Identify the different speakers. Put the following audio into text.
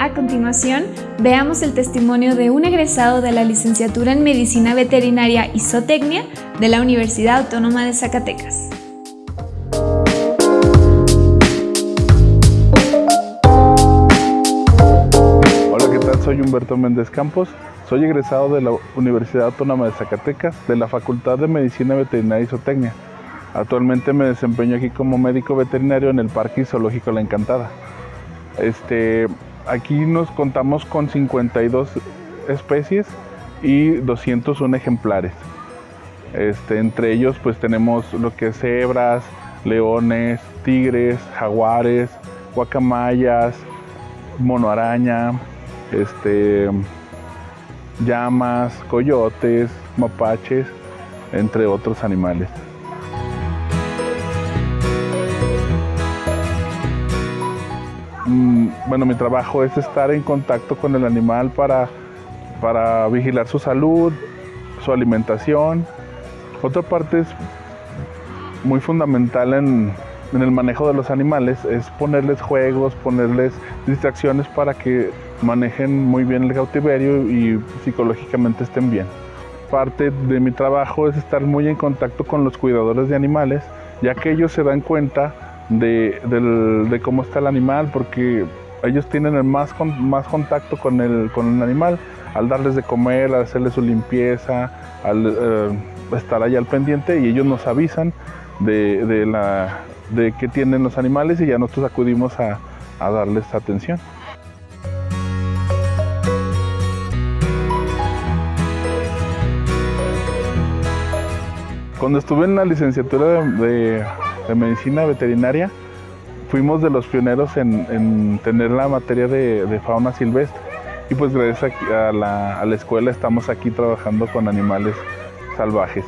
Speaker 1: A continuación, veamos el testimonio de un egresado de la licenciatura en Medicina Veterinaria y Zootecnia de la Universidad Autónoma de Zacatecas.
Speaker 2: Hola, ¿qué tal? Soy Humberto Méndez Campos. Soy egresado de la Universidad Autónoma de Zacatecas de la Facultad de Medicina Veterinaria y Zootecnia. Actualmente me desempeño aquí como médico veterinario en el Parque Zoológico La Encantada. Este, aquí nos contamos con 52 especies y 201 ejemplares. Este, entre ellos pues tenemos lo que es cebras, leones, tigres, jaguares, guacamayas, monoaraña, este, llamas, coyotes, mapaches, entre otros animales. Bueno, mi trabajo es estar en contacto con el animal para, para vigilar su salud, su alimentación. Otra parte es muy fundamental en, en el manejo de los animales es ponerles juegos, ponerles distracciones para que manejen muy bien el cautiverio y psicológicamente estén bien. Parte de mi trabajo es estar muy en contacto con los cuidadores de animales, ya que ellos se dan cuenta de, cómo está el animal, porque ellos tienen el más, más contacto con el, con el animal al darles de comer, al hacerles su limpieza, al eh, estar ahí al pendiente y ellos nos avisan de, de, la, de qué tienen los animales y ya nosotros acudimos a, a darles atención. Cuando estuve en la licenciatura de de medicina veterinaria, fuimos de los pioneros en, tener la materia de, fauna silvestre. Y pues gracias a la, escuela estamos aquí trabajando con animales salvajes.